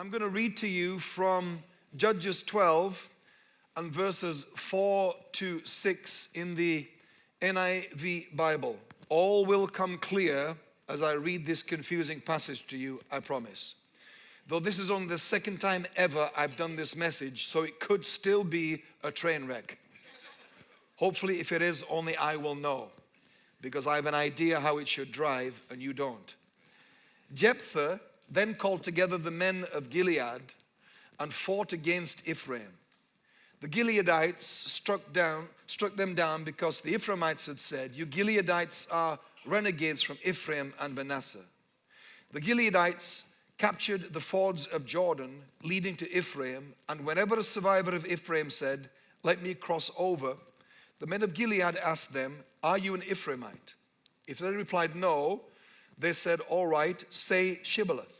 I'm going to read to you from Judges 12 and verses 4 to 6 in the NIV Bible. All will come clear as I read this confusing passage to you, I promise. Though this is only the second time ever I've done this message, so it could still be a train wreck. Hopefully, if it is, only I will know because I have an idea how it should drive and you don't. Jephthah then called together the men of Gilead and fought against Ephraim. The Gileadites struck down, struck them down because the Ephraimites had said, You Gileadites are renegades from Ephraim and Manasseh. The Gileadites captured the fords of Jordan leading to Ephraim, and whenever a survivor of Ephraim said, Let me cross over, the men of Gilead asked them, Are you an Ephraimite? If they replied no, they said, All right, say Shibboleth.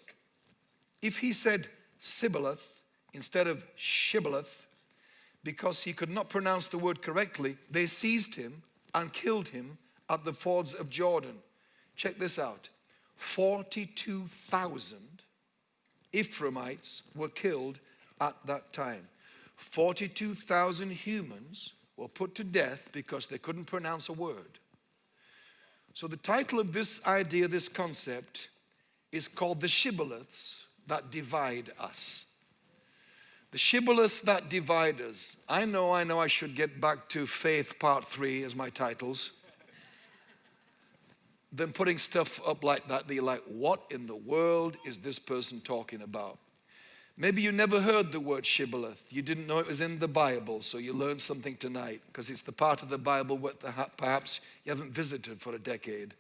If he said Sibboleth instead of Shibboleth, because he could not pronounce the word correctly, they seized him and killed him at the fords of Jordan. Check this out 42,000 Ephraimites were killed at that time. 42,000 humans were put to death because they couldn't pronounce a word. So the title of this idea, this concept, is called the shibboleths that divide us. The shibboleths that divide us. I know, I know I should get back to faith part three as my titles. Then putting stuff up like that, that you're like, what in the world is this person talking about? Maybe you never heard the word shibboleth. You didn't know it was in the Bible, so you learned something tonight because it's the part of the Bible that perhaps you haven't visited for a decade.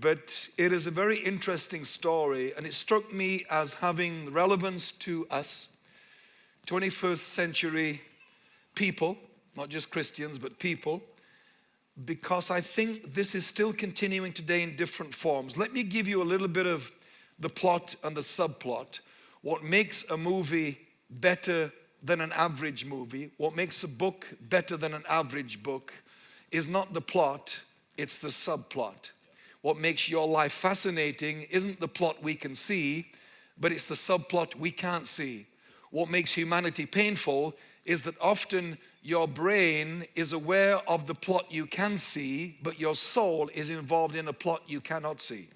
But it is a very interesting story, and it struck me as having relevance to us, 21st century people, not just Christians, but people, because I think this is still continuing today in different forms. Let me give you a little bit of the plot and the subplot what makes a movie better than an average movie, what makes a book better than an average book, is not the plot, it's the subplot. What makes your life fascinating isn't the plot we can see, but it's the subplot we can't see. What makes humanity painful is that often your brain is aware of the plot you can see, but your soul is involved in a plot you cannot see.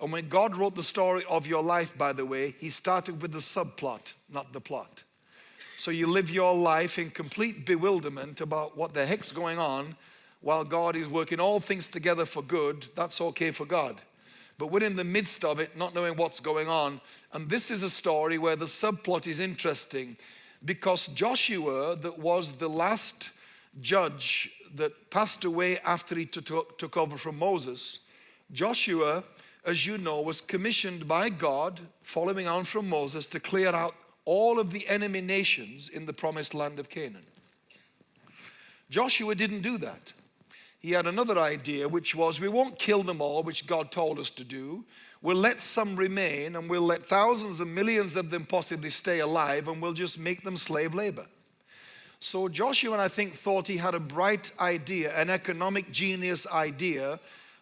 And when God wrote the story of your life, by the way, He started with the subplot, not the plot. So you live your life in complete bewilderment about what the heck's going on while God is working all things together for good. That's okay for God. But we're in the midst of it, not knowing what's going on. And this is a story where the subplot is interesting because Joshua, that was the last judge that passed away after he took, over from Moses, Joshua as you know, was commissioned by God, following on from Moses, to clear out all of the enemy nations in the promised land of Canaan. Joshua didn't do that. He had another idea, which was we won't kill them all, which God told us to do. We'll let some remain, and we'll let thousands and millions of them possibly stay alive, and we'll just make them slave labor. So Joshua, I think, thought he had a bright idea, an economic genius idea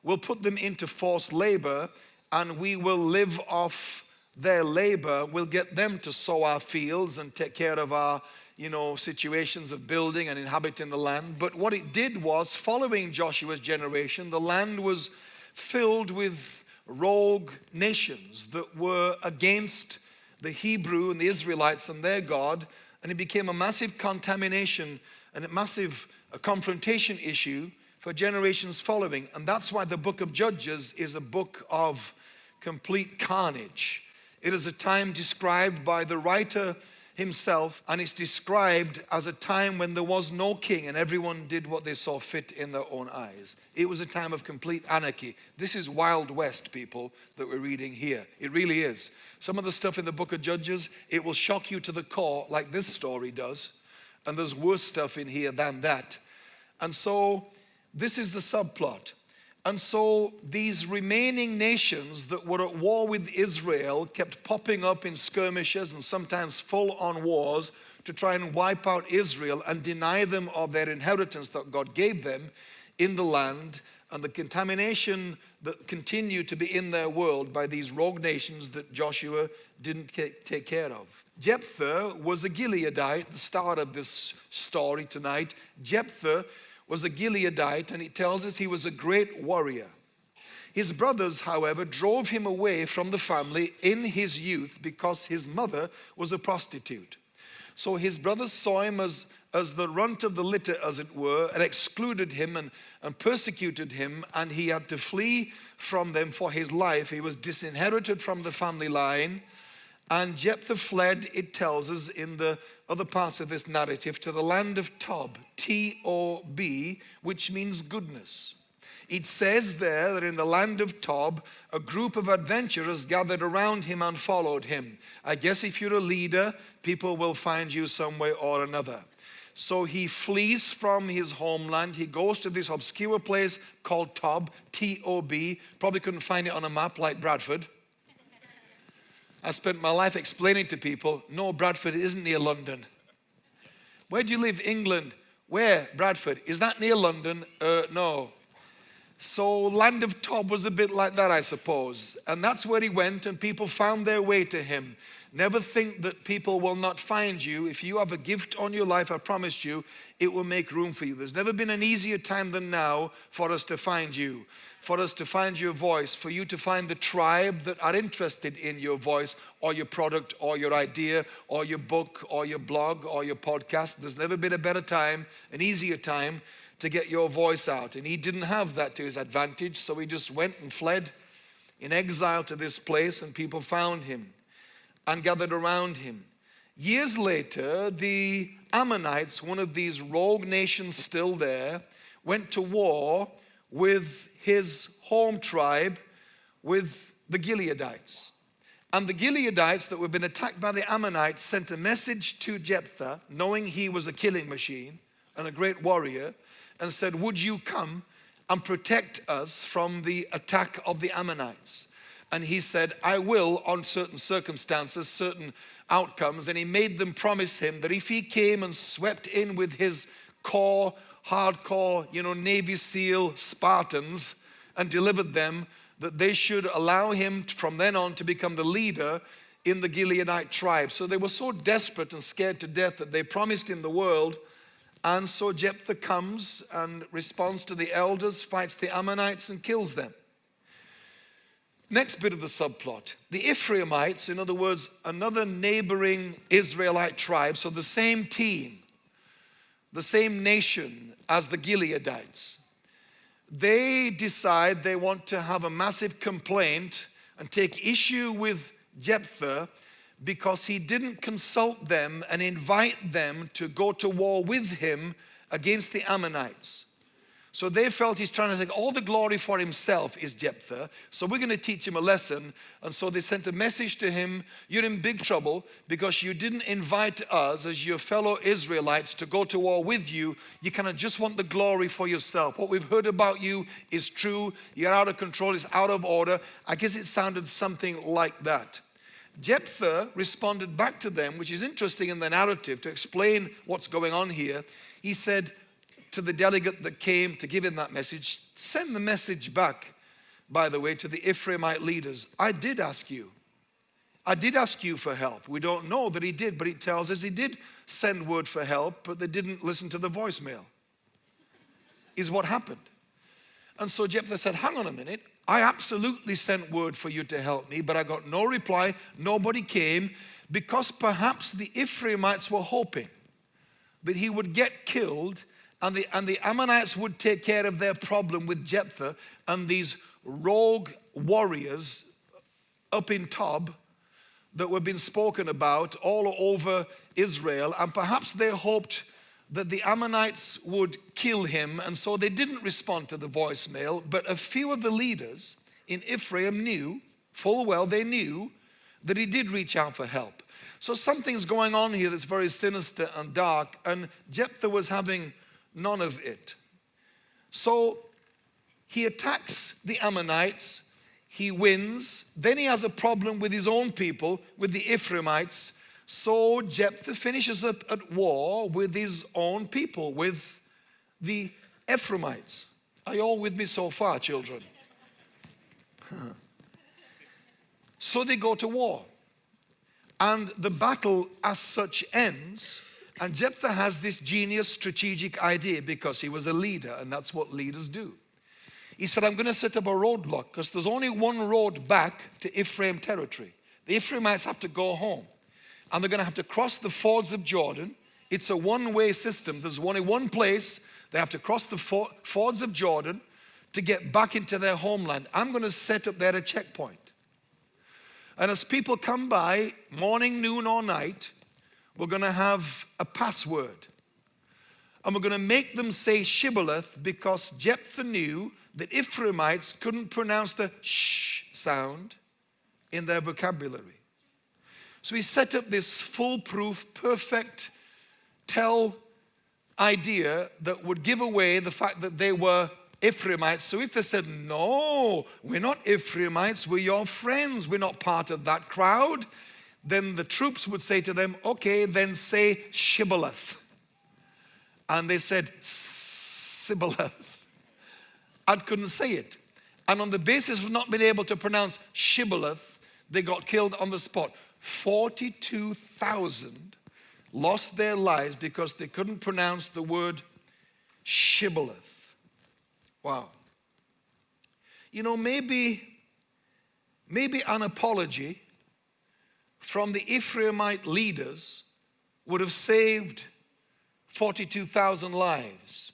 We'll put them into forced labor and we will live off their labor. We'll get them to sow our fields and take care of our, you know, situations of building and inhabiting the land. But what it did was, following Joshua's generation, the land was filled with rogue nations that were against the Hebrew and the Israelites and their God, and it became a massive contamination and a massive confrontation issue for generations following. And that's why the book of Judges is a book of complete carnage. It is a time described by the writer himself, and it's described as a time when there was no king and everyone did what they saw fit in their own eyes. It was a time of complete anarchy. This is Wild West, people, that we're reading here. It really is. Some of the stuff in the book of Judges, it will shock you to the core, like this story does. And there's worse stuff in here than that. And so this is the subplot. And so these remaining nations that were at war with Israel kept popping up in skirmishes and sometimes full on wars to try and wipe out Israel and deny them of their inheritance that God gave them. in the land and the contamination that continued to be in their world by these rogue nations that Joshua didn't take care of. Jephthah was a Gileadite, the start of this story tonight. Jephthah was a Gileadite, and it tells us he was a great warrior. His brothers, however, drove him away from the family in his youth because his mother was a prostitute. So his brothers saw him as, as the runt of the litter, as it were, and excluded him and, and persecuted him, and he had to flee from them for his life. He was disinherited from the family line and Jephthah fled, it tells us in the other parts of this narrative, to the land of Tob, T O B, which means goodness. It says there that in the land of Tob, a group of adventurers gathered around him and followed him. I guess if you're a leader, people will find you some way or another. So he flees from his homeland. He goes to this obscure place called Tob, T O B. Probably couldn't find it on a map like Bradford. I spent my life explaining to people, no, Bradford isn't near London. Where do you live? England. Where? Bradford. Is that near London? Uh, no. So land of Tob was a bit like that, I suppose. And that's where he went and people found their way to him. Never think that people will not find you. If you have a gift on your life, I promise you, it will make room for you. There's never been an easier time than now for us to find you for us to find your voice, for you to find the tribe that are interested in your voice or your product or your idea or your book or your blog or your podcast. There's never been a better time, an easier time to get your voice out. And he didn't have that to his advantage, so he just went and fled in exile to this place, and people found him and gathered around him. Years later, the Ammonites, one of these rogue nations still there, went to war with his home tribe with the Gileadites. And the Gileadites that were been attacked by the Ammonites sent a message to Jephthah, knowing he was a killing machine and a great warrior, and said, Would you come and protect us from the attack of the Ammonites? And he said, I will on certain circumstances, certain outcomes. And he made them promise him that if he came and swept in with his core hardcore, you know, Navy SEAL Spartans and delivered them that they should allow him from then on to become the leader in the Gileadite tribe. So they were so desperate and scared to death that they promised him the world. And so Jephthah comes and responds to the elders, fights the Ammonites and kills them. Next bit of the subplot. The Ephraimites, in other words, another neighboring Israelite tribe, so the same team, the same nation as the Gileadites. They decide they want to have a massive complaint and take issue with Jephthah because he didn't consult them and invite them to go to war with him against the Ammonites. So they felt he's trying to take all the glory for himself is Jephthah. So we're going to teach him a lesson. And so they sent a message to him, you're in big trouble because you didn't invite us as your fellow Israelites to go to war with you. You kind of just want the glory for yourself. What we've heard about you is true. You're out of control. It's out of order. I guess it sounded something like that. Jephthah responded back to them, which is interesting in the narrative to explain what's going on here. He said, to the delegate that came to give him that message, send the message back, by the way, to the Ephraimite leaders. I did ask you. I did ask you for help. We don't know that he did, but he tells us he did send word for help, but they didn't listen to the voicemail, is what happened. And so Jephthah said, hang on a minute, I absolutely sent word for you to help me, but I got no reply, nobody came, because perhaps the Ephraimites were hoping that he would get killed and the, and the Ammonites would take care of their problem with Jephthah and these rogue warriors up in Tob that were being spoken about all over Israel. And perhaps they hoped that the Ammonites would kill him. And so they didn't respond to the voicemail. But a few of the leaders in Ephraim knew, full well they knew, that he did reach out for help. So something's going on here that's very sinister and dark. And Jephthah was having none of it. So he attacks the Ammonites, he wins, then he has a problem with his own people, with the Ephraimites. So Jephthah finishes up at war with his own people, with the Ephraimites. Are you all with me so far, children? so they go to war. And the battle as such ends. And Jephthah has this genius strategic idea because he was a leader, and that's what leaders do. He said, I'm going to set up a roadblock because there's only one road back to Ephraim territory. The Ephraimites have to go home and they're going to have to cross the fords of Jordan. It's a one way system. There's only one place. They have to cross the fords of Jordan to get back into their homeland. I'm going to set up there a checkpoint. And as people come by, morning, noon, or night, we're going to have a password. And we're going to make them say Shibboleth because Jephthah knew that Ephraimites couldn't pronounce the sh sound in their vocabulary. So he set up this foolproof, perfect tell idea that would give away the fact that they were Ephraimites. So if they said, no, we're not Ephraimites, we're your friends, we're not part of that crowd, then the troops would say to them, okay, then say Shibboleth. And they said, Sibboleth. I couldn't say it. And on the basis of not being able to pronounce Shibboleth, they got killed on the spot. 42,000 lost their lives because they couldn't pronounce the word Shibboleth. Wow. You know, maybe, maybe an apology from the Ephraimite leaders would have saved 42,000 lives.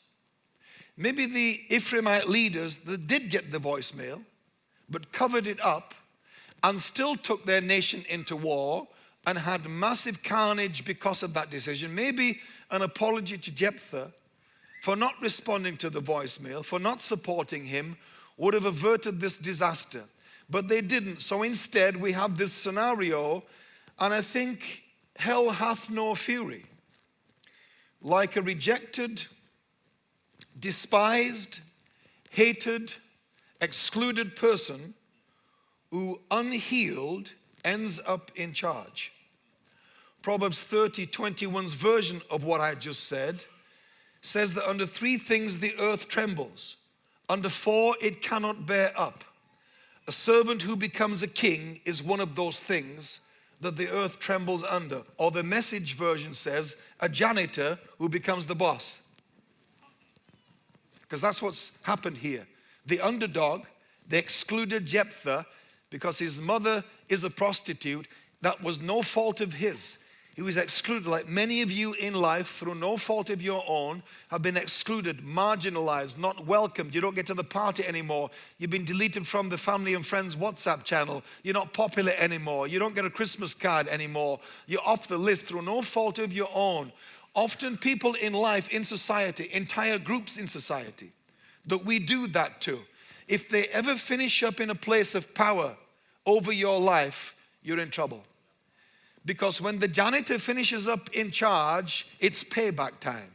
Maybe the Ephraimite leaders that did get the voicemail, but covered it up and still took their nation into war and had massive carnage because of that decision. Maybe an apology to Jephthah for not responding to the voicemail, for not supporting him, would have averted this disaster. But they didn't. So instead, we have this scenario, and I think hell hath no fury. Like a rejected, despised, hated, excluded person who unhealed ends up in charge. Proverbs 30, 21's version of what I just said says that under three things the earth trembles. Under four, it cannot bear up. A servant who becomes a king is one of those things that the earth trembles under. Or the message version says, a janitor who becomes the boss. Because that's what's happened here. The underdog, they excluded Jephthah because his mother is a prostitute. That was no fault of his. He was excluded, like many of you in life, through no fault of your own, have been excluded, marginalized, not welcomed. You don't get to the party anymore. You've been deleted from the family and friends WhatsApp channel. You're not popular anymore. You don't get a Christmas card anymore. You're off the list through no fault of your own. Often, people in life, in society, entire groups in society, that we do that to. If they ever finish up in a place of power over your life, you're in trouble. Because when the janitor finishes up in charge, it's payback time.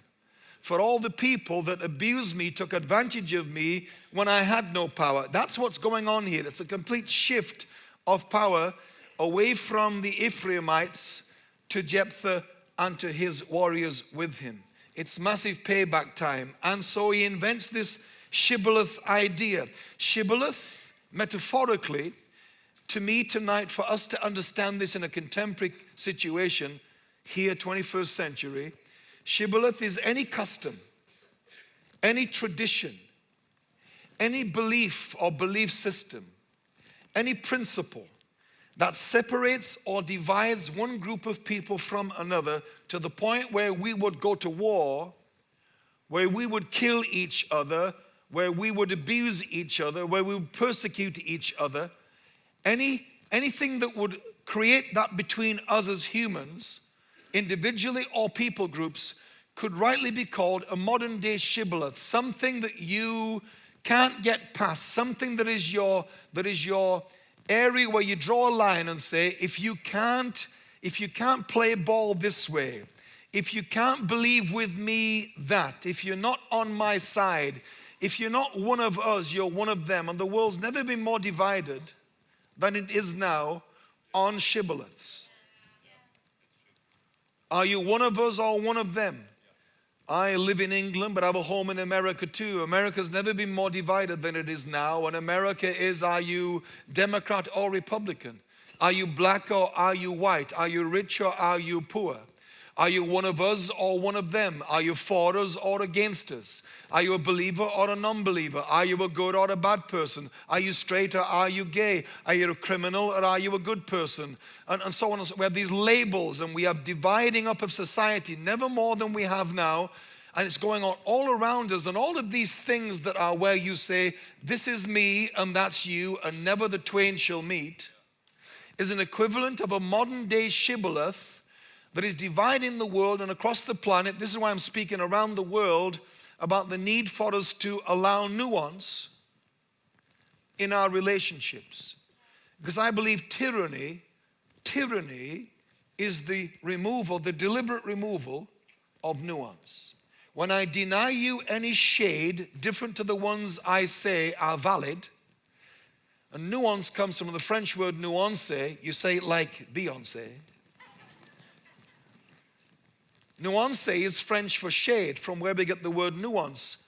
For all the people that abused me, took advantage of me when I had no power. That's what's going on here. It's a complete shift of power away from the Ephraimites to Jephthah and to his warriors with him. It's massive payback time. And so he invents this shibboleth idea. Shibboleth, metaphorically, to me tonight for us to understand this in a contemporary situation here 21st century shibboleth is any custom any tradition any belief or belief system any principle that separates or divides one group of people from another to the point where we would go to war where we would kill each other where we would abuse each other where we would persecute each other any, anything that would create that between us as humans, individually or people groups, could rightly be called a modern day shibboleth, something that you can't get past, something that is your, that is your area where you draw a line and say, if you can't, if you can't play ball this way, if you can't believe with me that, if you're not on my side, if you're not one of us, you're one of them. And the world's never been more divided than it is now on shibboleths. Are you one of us or one of them? I live in England, but I have a home in America too. America's never been more divided than it is now. And America is are you Democrat or Republican? Are you black or are you white? Are you rich or are you poor? Are you one of us or one of them? Are you for us or against us? Are you a believer or a non believer? Are you a good or a bad person? Are you straight or are you gay? Are you a criminal or are you a good person? And, and so on. And so. We have these labels and we have dividing up of society, never more than we have now. And it's going on all around us. And all of these things that are where you say, This is me and that's you, and never the twain shall meet, is an equivalent of a modern day shibboleth that is dividing the world and across the planet. This is why I'm speaking around the world about the need for us to allow nuance in our relationships. Because I believe tyranny, tyranny is the removal, the deliberate removal of nuance. When I deny you any shade different to the ones I say are valid, and nuance comes from the French word nuance, you say it like Beyonce. Nuance is French for shade, from where we get the word nuance.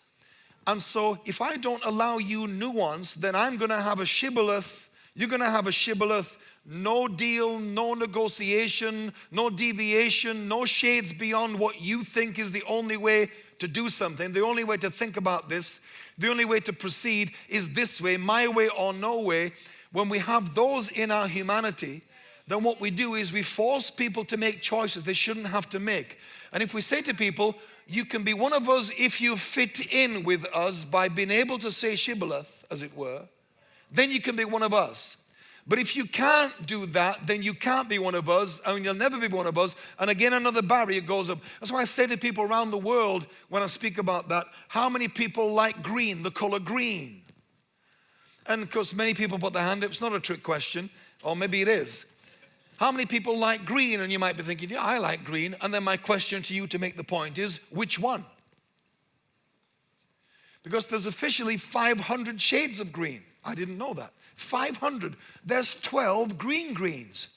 And so if I don't allow you nuance, then I'm going to have a shibboleth. You're going to have a shibboleth. No deal, no negotiation, no deviation, no shades beyond what you think is the only way to do something. The only way to think about this, the only way to proceed is this way, my way or no way. When we have those in our humanity, then what we do is we force people to make choices they shouldn't have to make. And if we say to people, you can be one of us if you fit in with us by being able to say shibboleth, as it were, then you can be one of us. But if you can't do that, then you can't be one of us and you'll never be one of us. And again, another barrier goes up. That's why I say to people around the world when I speak about that, how many people like green, the color green? And of course, many people put their hand up. It's not a trick question, or maybe it is. How many people like green? And you might be thinking, yeah, I like green. And then my question to you to make the point is, which one? Because there's officially 500 shades of green. I didn't know that. 500. There's 12 green greens.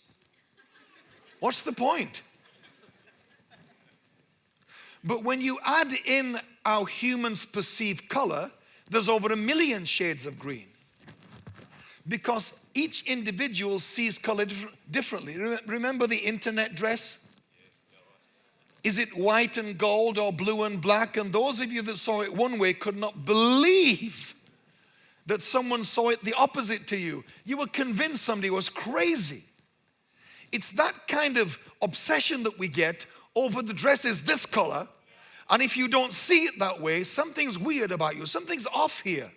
What's the point? But when you add in how humans perceive color, there's over a million shades of green because each individual sees color differently. Remember the internet dress? Is it white and gold or blue and black? And those of you that saw it one way could not believe that someone saw it the opposite to you. You were convinced somebody was crazy. It's that kind of obsession that we get over the dress is this color. And if you don't see it that way, something's weird about you, something's off here.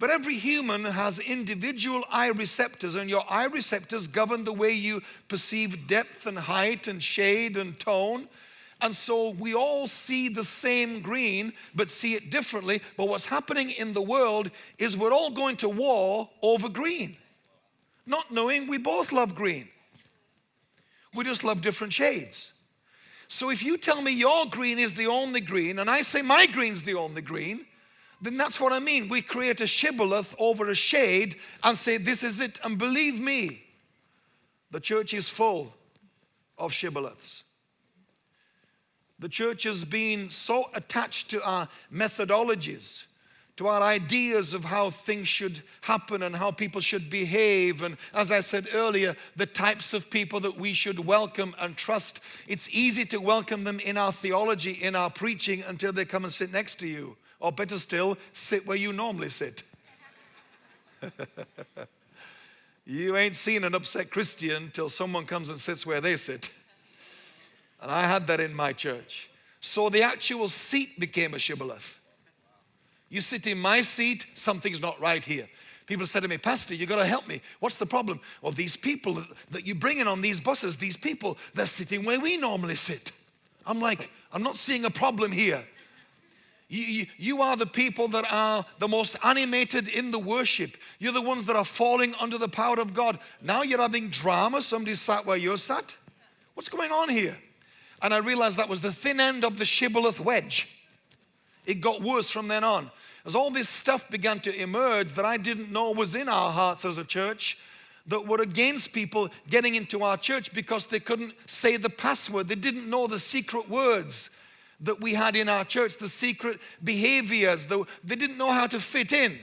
But every human has individual eye receptors, and your eye receptors govern the way you perceive depth and height and shade and tone. And so we all see the same green, but see it differently. But what's happening in the world is we're all going to war over green, not knowing we both love green. We just love different shades. So if you tell me your green is the only green, and I say my green's the only green, then that's what I mean. We create a shibboleth over a shade and say, This is it. And believe me, the church is full of shibboleths. The church has been so attached to our methodologies, to our ideas of how things should happen and how people should behave. And as I said earlier, the types of people that we should welcome and trust. It's easy to welcome them in our theology, in our preaching, until they come and sit next to you. Or better still, sit where you normally sit. you ain't seen an upset Christian till someone comes and sits where they sit. And I had that in my church. So the actual seat became a shibboleth. You sit in my seat, something's not right here. People said to me, Pastor, you got to help me. What's the problem? Well, these people that you bring in on these buses, these people, they're sitting where we normally sit. I'm like, I'm not seeing a problem here. You, you, are the people that are the most animated in the worship. You're the ones that are falling under the power of God. Now you're having drama. Somebody sat where you're sat. What's going on here? And I realized that was the thin end of the shibboleth wedge. It got worse from then on. As all this stuff began to emerge that I didn't know was in our hearts as a church, that were against people getting into our church because they couldn't say the password. They didn't know the secret words that we had in our church, the secret behaviors, the, they didn't know how to fit in.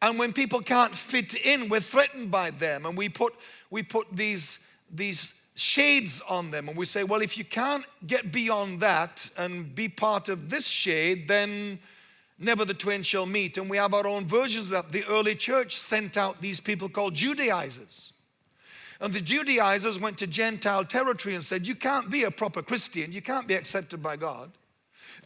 And when people can't fit in, we're threatened by them. And we put, we put these, these shades on them. And we say, well, if you can't get beyond that and be part of this shade, then never the twain shall meet. And we have our own versions of that. the early church sent out these people called Judaizers. And the Judaizers went to Gentile territory and said, You can't be a proper Christian, you can't be accepted by God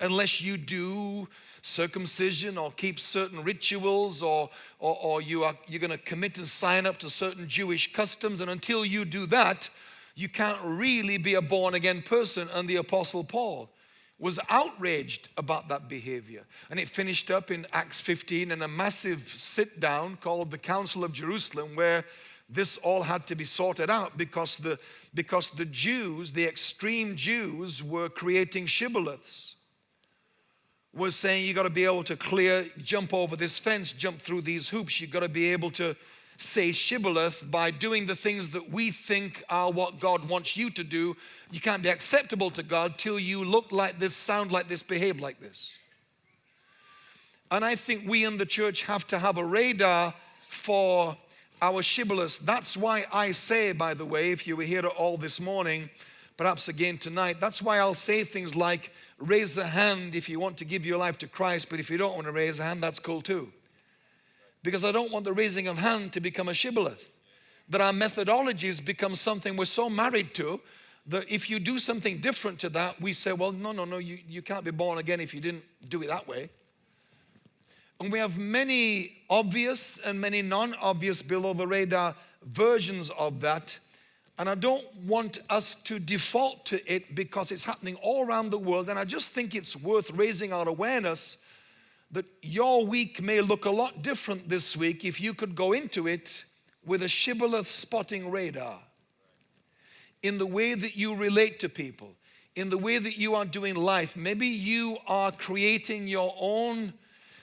unless you do circumcision or keep certain rituals or, or, or you are, you're going to commit and sign up to certain Jewish customs. And until you do that, you can't really be a born again person. And the Apostle Paul was outraged about that behavior. And it finished up in Acts 15 in a massive sit down called the Council of Jerusalem, where this all had to be sorted out because the, because the Jews, the extreme Jews, were creating shibboleths. Was saying you got to be able to clear, jump over this fence, jump through these hoops. You got to be able to say shibboleth by doing the things that we think are what God wants you to do. You can't be acceptable to God till you look like this, sound like this, behave like this. And I think we in the church have to have a radar for our shibboleths. That's why I say, by the way, if you were here all this morning, perhaps again tonight, that's why I'll say things like, raise a hand if you want to give your life to Christ, but if you don't want to raise a hand, that's cool too. Because I don't want the raising of hand to become a shibboleth. That our methodologies become something we're so married to that if you do something different to that, we say, well, no, no, no, you, you can't be born again if you didn't do it that way. And we have many obvious and many non-obvious below the radar versions of that. And I don't want us to default to it because it's happening all around the world. And I just think it's worth raising our awareness that your week may look a lot different this week if you could go into it with a shibboleth spotting radar in the way that you relate to people, in the way that you are doing life. Maybe you are creating your own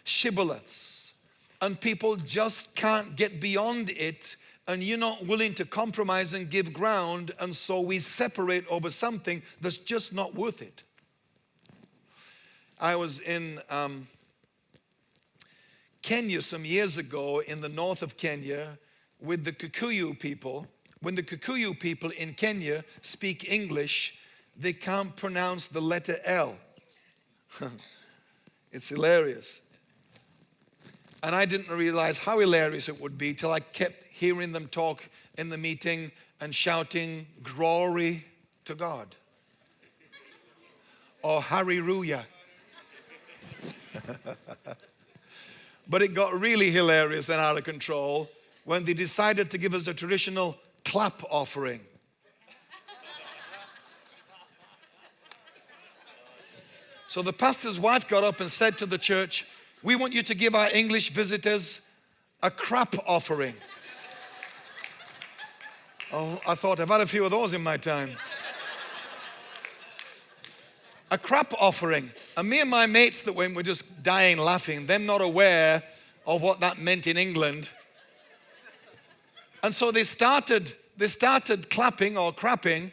shibboleths and people just can't get beyond it and you're not willing to compromise and give ground and so we separate over something that's just not worth it. I was in um, Kenya some years ago in the north of Kenya with the Kikuyu people. When the Kikuyu people in Kenya speak English, they can't pronounce the letter L. it's hilarious. And I didn't realize how hilarious it would be till I kept hearing them talk in the meeting and shouting, Glory to God. Or Hallelujah. but it got really hilarious and out of control when they decided to give us a traditional clap offering. So the pastor's wife got up and said to the church, we want you to give our English visitors a crap offering. Oh, I thought I've had a few of those in my time. A crap offering. And me and my mates that went were just dying laughing, them not aware of what that meant in England. And so they started, they started clapping or crapping.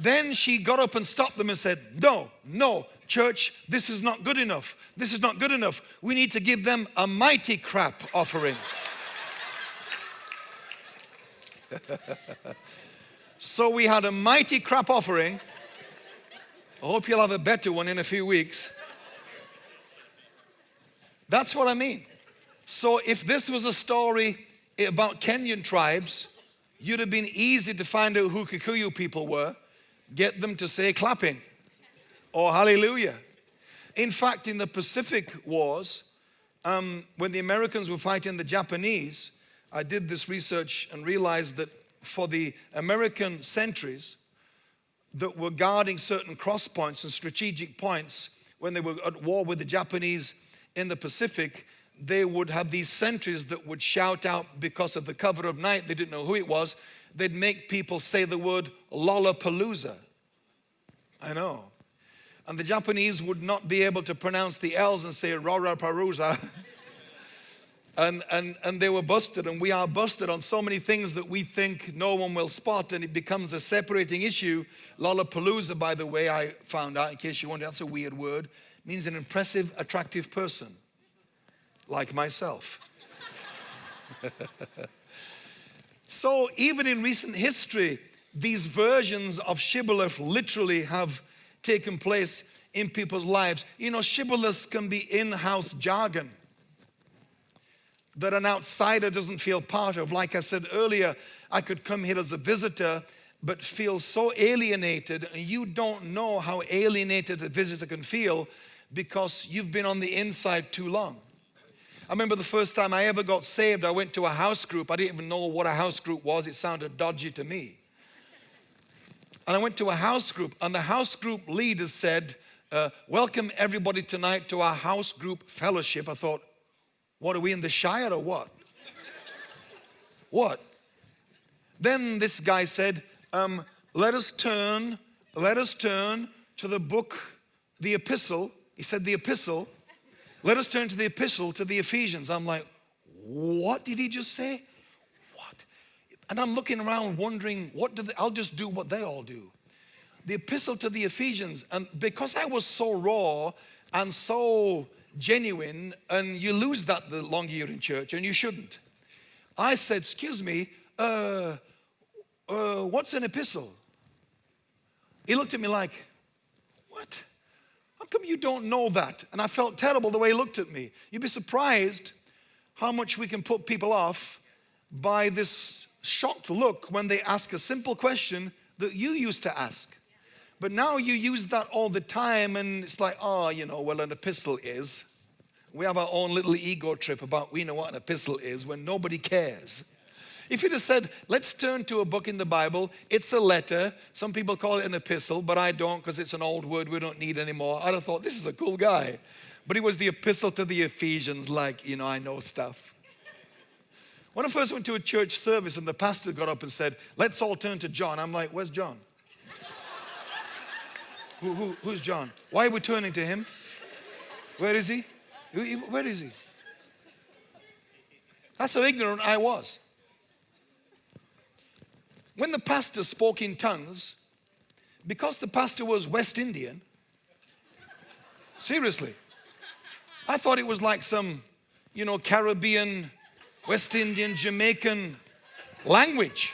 Then she got up and stopped them and said, No, no, church, this is not good enough. This is not good enough. We need to give them a mighty crap offering. so we had a mighty crap offering. I hope you'll have a better one in a few weeks. That's what I mean. So if this was a story about Kenyan tribes, you'd have been easy to find out who Kikuyu people were, get them to say clapping. Oh, hallelujah. In fact, in the Pacific Wars, um, when the Americans were fighting the Japanese, I did this research and realized that for the American sentries that were guarding certain cross points and strategic points when they were at war with the Japanese in the Pacific, they would have these sentries that would shout out because of the cover of night, they didn't know who it was, they'd make people say the word Lollapalooza. I know. And the Japanese would not be able to pronounce the L's and say Rora Parusa. and, and, and they were busted, and we are busted on so many things that we think no one will spot, and it becomes a separating issue. Lollapalooza, by the way, I found out, in case you wonder, that's a weird word, means an impressive, attractive person, like myself. so, even in recent history, these versions of shibboleth literally have taken place in people's lives. You know, shibboleths can be in house jargon that an outsider doesn't feel part of. Like I said earlier, I could come here as a visitor but feel so alienated and you don't know how alienated a visitor can feel because you've been on the inside too long. I remember the first time I ever got saved, I went to a house group. I didn't even know what a house group was. It sounded dodgy to me. And I went to a house group and the house group leader said, uh, welcome everybody tonight to our house group fellowship. I thought, what are we in the Shire or what? what? Then this guy said, um, let us turn, let us turn to the book, the epistle. He said the epistle. Let us turn to the epistle to the Ephesians. I'm like, what did he just say? And I'm looking around wondering, what do they, I'll just do what they all do. The epistle to the Ephesians. And because I was so raw and so genuine and you lose that the longer you're in church and you shouldn't. I said, excuse me, uh, uh, what's an epistle? He looked at me like, what? How come you don't know that? And I felt terrible the way he looked at me. You'd be surprised how much we can put people off by this shocked look when they ask a simple question that you used to ask. But now you use that all the time and it's like, oh, you know, well, an epistle is. We have our own little ego trip about we know what an epistle is when nobody cares. If you'd have said, let's turn to a book in the Bible, it's a letter. Some people call it an epistle, but I don't because it's an old word we don't need anymore. I'd have thought, this is a cool guy. But it was the epistle to the Ephesians, like, you know, I know stuff. When I first went to a church service and the pastor got up and said, let's all turn to John, I'm like, where's John? Who, who, who's John? Why are we turning to him? Where is he? Where is he? That's how ignorant I was. When the pastor spoke in tongues, because the pastor was West Indian, seriously, I thought it was like some, you know, Caribbean, West Indian, Jamaican language.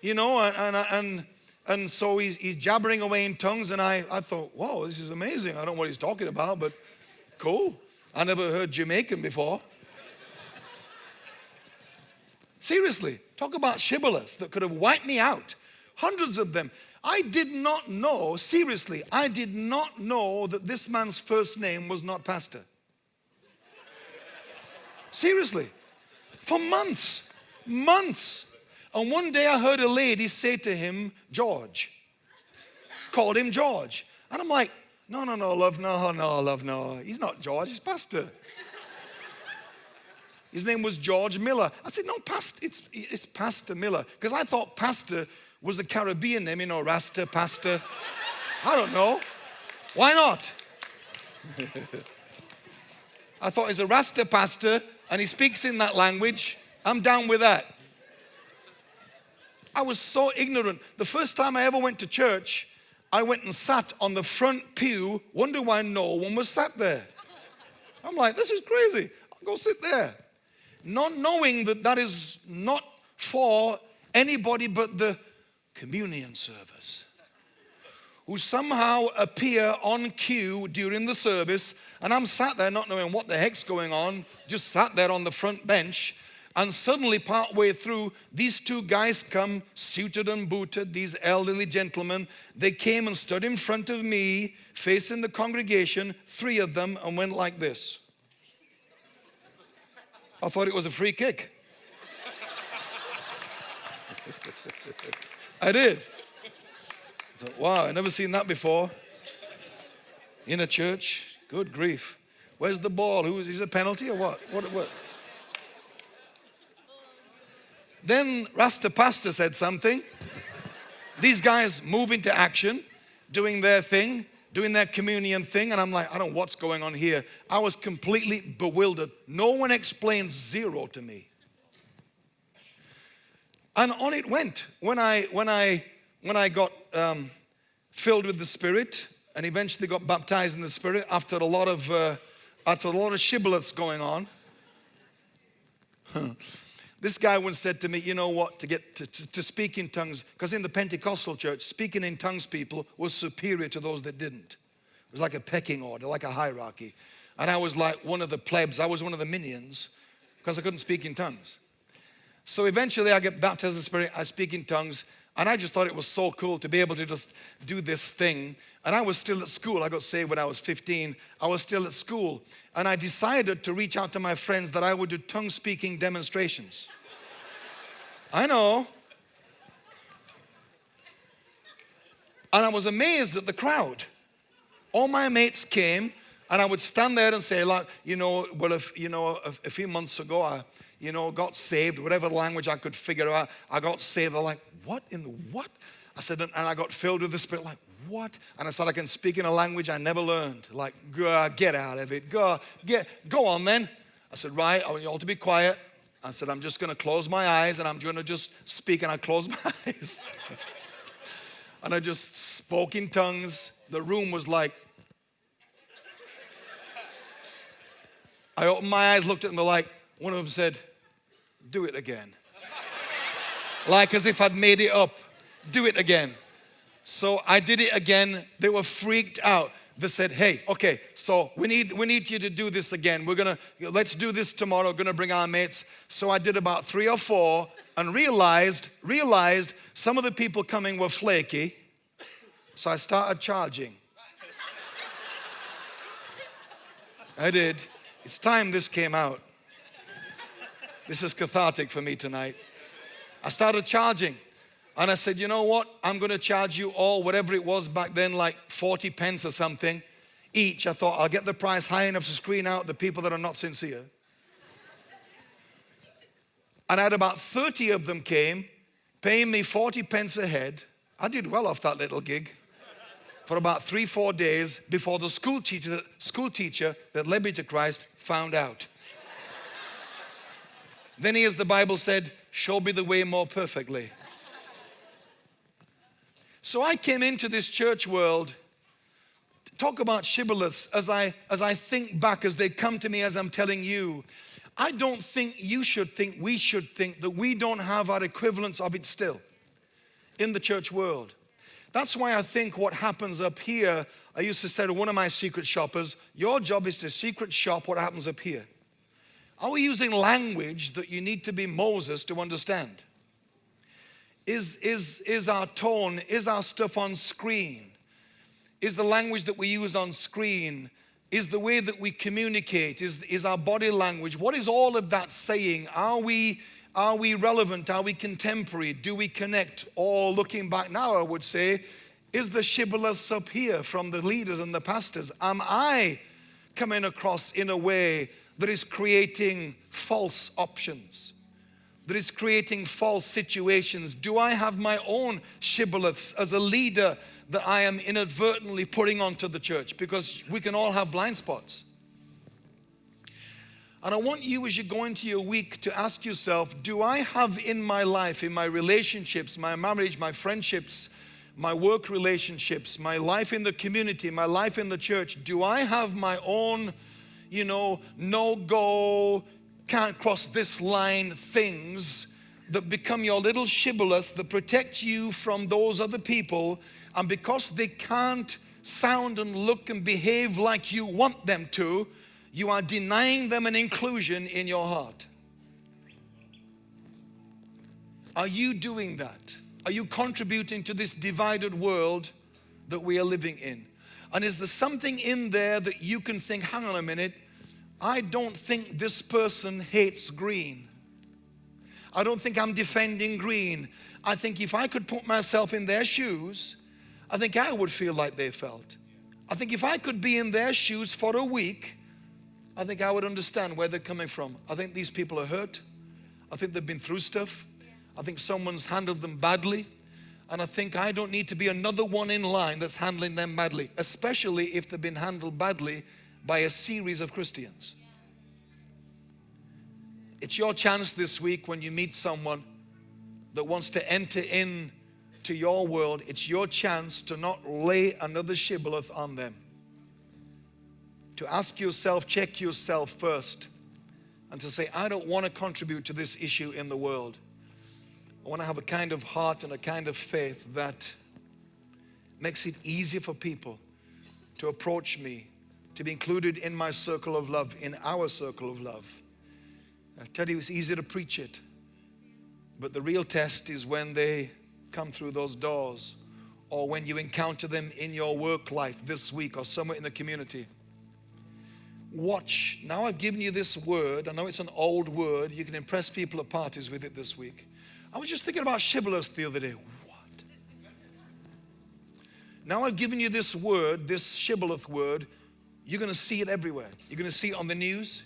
You know, and, and, and so he's, he's jabbering away in tongues and I, I thought, whoa, this is amazing. I don't know what he's talking about, but cool. I never heard Jamaican before. Seriously, talk about shibboleths that could have wiped me out. Hundreds of them. I did not know, seriously, I did not know that this man's first name was not pastor. Seriously, for months, months. And one day I heard a lady say to him, George. Called him George. And I'm like, no, no, no, love, no, no, love, no. He's not George, he's Pastor. His name was George Miller. I said, no, Pastor, it's, it's Pastor Miller. Because I thought Pastor was the Caribbean name, you know, Rasta, Pastor. I don't know. Why not? I thought he's a Rasta pastor and he speaks in that language. I'm down with that. I was so ignorant. The first time I ever went to church, I went and sat on the front pew, wonder why no one was sat there. I'm like, this is crazy. I'll go sit there. Not knowing that that is not for anybody but the communion service who somehow appear on cue during the service and I'm sat there not knowing what the heck's going on just sat there on the front bench and suddenly, partway through, these two guys come, suited and booted, these elderly gentlemen. They came and stood in front of me, facing the congregation, three of them, and went like this. I thought it was a free kick. I did. Thought, wow, I never seen that before. In a church, good grief. Where's the ball? Who is, is a penalty or what? What? what? Then Rasta Pastor said something. These guys move into action, doing their thing. doing their communion thing, and I'm like, I don't know what's going on here. I was completely bewildered. No one explained zero to me. And on it went. When I, when I, when I got um, filled with the Spirit and eventually got baptized in the Spirit after a lot of, uh, after a lot of shibboleths going on, this guy once said to me, you know what, to get to, to, to speak in tongues, because in the Pentecostal church, speaking in tongues people was superior to those that didn't. It was like a pecking order, like a hierarchy. And I was like one of the plebs, I was one of the minions, because I couldn't speak in tongues. So eventually I get baptized in the Spirit, I speak in tongues, and I just thought it was so cool to be able to just do this thing. And I was still at school. I got saved when I was 15. I was still at school. And I decided to reach out to my friends that I would do tongue speaking demonstrations. I know. And I was amazed at the crowd. All my mates came, and I would stand there and say, like, you know, well, if, you know, a, a few months ago, I, you know, got saved, whatever language I could figure out, I got saved. They're like, what in the what? I said, and I got filled with the Spirit, like, what? And I said, I can speak in a language I never learned. Like, get out of it. Go, get, go on then. I said, right, I want you all to be quiet. I said, I'm just going to close my eyes and I'm going to just speak. And I closed my eyes. and I just spoke in tongues. The room was like, I opened my eyes, looked at them, like, one of them said, do it again. Like as if I'd made it up. Do it again. So I did it again. They were freaked out. They said, hey, okay, so we need, we need you to do this again. We're gonna, let's do this tomorrow. We're gonna bring our mates. So I did about three or four and realized, realized some of the people coming were flaky. So I started charging. I did. It's time this came out. This is cathartic for me tonight. I started charging. And I said, you know what? I'm going to charge you all, whatever it was back then, like 40 pence or something each. I thought I'll get the price high enough to screen out the people that are not sincere. And I had about 30 of them came, paying me 40 pence a head. I did well off that little gig for about three, four days before the school teacher, school teacher that led me to Christ found out. Then he, as the Bible said, show me the way more perfectly. So I came into this church world. To talk about shibboleths as I as I think back as they come to me as I'm telling you. I don't think you should think we should think that we don't have our equivalents of it still in the church world. That's why I think what happens up here I used to say to one of my secret shoppers your job is to secret shop what happens up here are we using language that you need to be Moses to understand? Is, is, is our tone, is our stuff on screen? Is the language that we use on screen? Is the way that we communicate? Is, is our body language? What is all of that saying? Are we, are we relevant? Are we contemporary? Do we connect? Or looking back now, I would say, is the shibboleths up here from the leaders and the pastors? Am I coming across in a way that is creating false options, that is creating false situations? Do I have my own shibboleths as a leader that I am inadvertently putting onto the church? Because we can all have blind spots. And I want you as you go into your week to ask yourself, do I have in my life, in my relationships, my marriage, my friendships, my work relationships, my life in the community, my life in the church, do I have my own you know, no go, can't cross this line things that become your little shibboleth that protect you from those other people. And because they can't sound and look and behave like you want them to, you are denying them an inclusion in your heart. Are you doing that? Are you contributing to this divided world that we are living in? And is there something in there that you can think, hang on a minute, I don't think this person hates green. I don't think I'm defending green. I think if I could put myself in their shoes, I think I would feel like they felt. I think if I could be in their shoes for a week, I think I would understand where they're coming from. I think these people are hurt. I think they've been through stuff. I think someone's handled them badly. And I think I don't need to be another one in line that's handling them badly, especially if they've been handled badly by a series of Christians. It's your chance this week when you meet someone that wants to enter in to your world, it's your chance to not lay another shibboleth on them. To ask yourself, check yourself first, and to say, I don't want to contribute to this issue in the world. I want to have a kind of heart and a kind of faith that makes it easier for people to approach me, to be included in my circle of love, in our circle of love. Uh, I tell you, it's easy to preach it, but the real test is when they come through those doors or when you encounter them in your work life this week or somewhere in the community. Watch. Now I've given you this word. I know it's an old word. You can impress people at parties with it this week. I was just thinking about shibboleths the other day. What? Now I've given you this word, this shibboleth word. You're going to see it everywhere. You're going to see it on the news.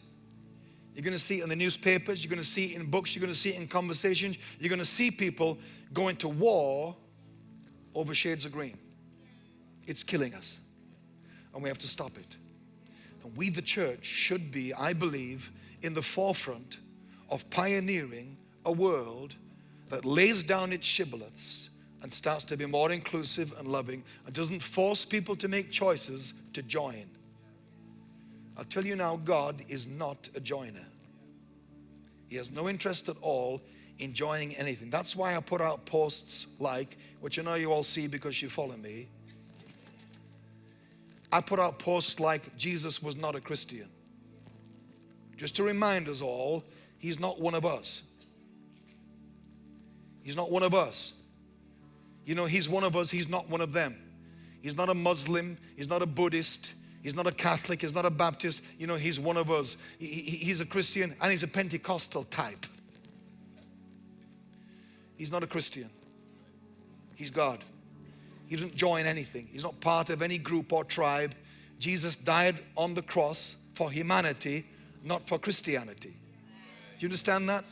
You're going to see it in the newspapers. You're going to see it in books. You're going to see it in conversations. You're going to see people going to war over shades of green. It's killing us. And we have to stop it. And we, the church, should be, I believe, in the forefront of pioneering a world that lays down its shibboleths and starts to be more inclusive and loving and doesn't force people to make choices to join. I'll tell you now, God is not a joiner. He has no interest at all in joining anything. That's why I put out posts like, which I know you all see because you follow me. I put out posts like, Jesus was not a Christian. Just to remind us all, He's not one of us. He's not one of us. You know, He's one of us, He's not one of them. He's not a Muslim, He's not a Buddhist, He's not a Catholic, He's not a Baptist. You know, He's one of us. He, he, he's a Christian and He's a Pentecostal type. He's not a Christian. He's God. He didn't join anything. He's not part of any group or tribe. Jesus died on the cross for humanity, not for Christianity. Do you understand that?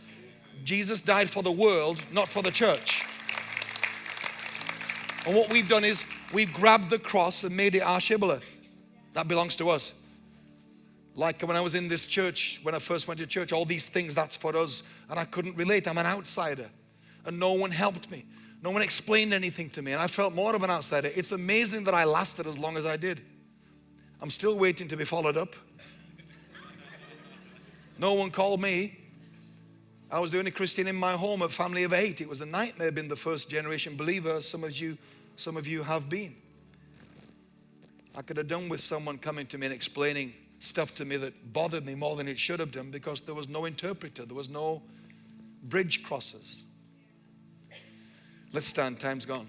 Jesus died for the world, not for the church. And what we've done is we've grabbed the cross and made it our shibboleth. That belongs to us. Like when I was in this church, when I first went to church, all these things, that's for us. And I couldn't relate. I'm an outsider. And no one helped me. No one explained anything to me. And I felt more of an outsider. It's amazing that I lasted as long as I did. I'm still waiting to be followed up. No one called me. I was the only Christian in my home, a family of eight. It was a nightmare being the first generation believer, some of you, some of you have been. I could have done with someone coming to me and explaining stuff to me that bothered me more than it should have done because there was no interpreter, there was no bridge crosses. Let's stand, time's gone.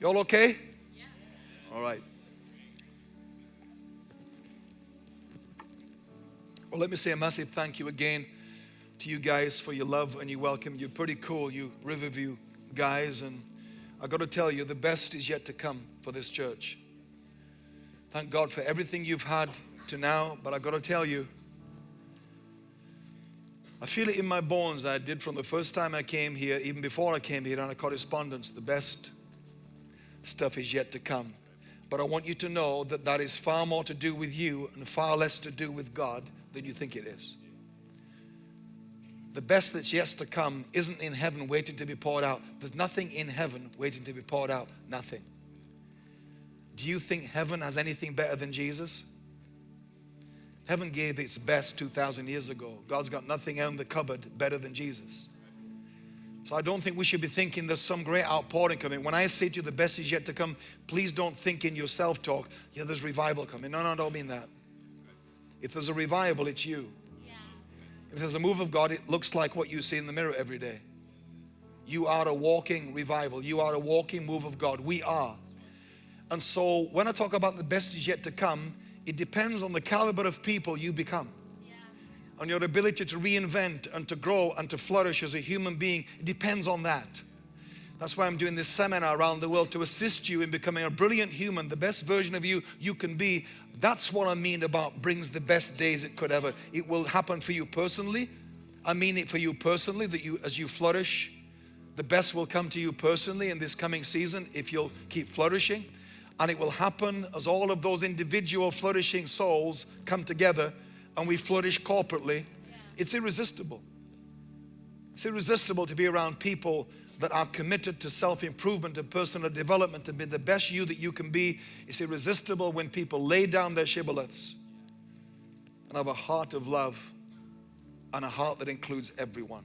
You all okay? Yeah. All right. Well, let me say a massive thank you again to you guys for your love and your welcome. You're pretty cool, you Riverview guys. And I got to tell you, the best is yet to come for this church. Thank God for everything you've had to now. But I've got to tell you, I feel it in my bones. I did from the first time I came here, even before I came here on a correspondence. The best stuff is yet to come. But I want you to know that that is far more to do with you and far less to do with God than you think it is. The best that's yet to come isn't in heaven waiting to be poured out. There's nothing in heaven waiting to be poured out. Nothing. Do you think heaven has anything better than Jesus? Heaven gave its best 2,000 years ago. God's got nothing in the cupboard better than Jesus. So I don't think we should be thinking there's some great outpouring coming. When I say to you the best is yet to come, please don't think in your self-talk, yeah, there's revival coming. No, no, I don't mean that. If there's a revival, it's you. If there's a move of God, it looks like what you see in the mirror every day. You are a walking revival. You are a walking move of God. We are. And so when I talk about the best is yet to come, it depends on the caliber of people you become. Yeah. On your ability to reinvent and to grow and to flourish as a human being. It depends on that. That's why I'm doing this seminar around the world to assist you in becoming a brilliant human, the best version of you you can be. That's what I mean about brings the best days it could ever. It will happen for you personally I mean it for you personally that you, as you flourish, the best will come to you personally in this coming season if you'll keep flourishing. And it will happen as all of those individual flourishing souls come together and we flourish corporately. It's irresistible. It's irresistible to be around people that are committed to self-improvement and personal development and be the best you that you can be. is irresistible when people lay down their shibboleths and have a heart of love and a heart that includes everyone.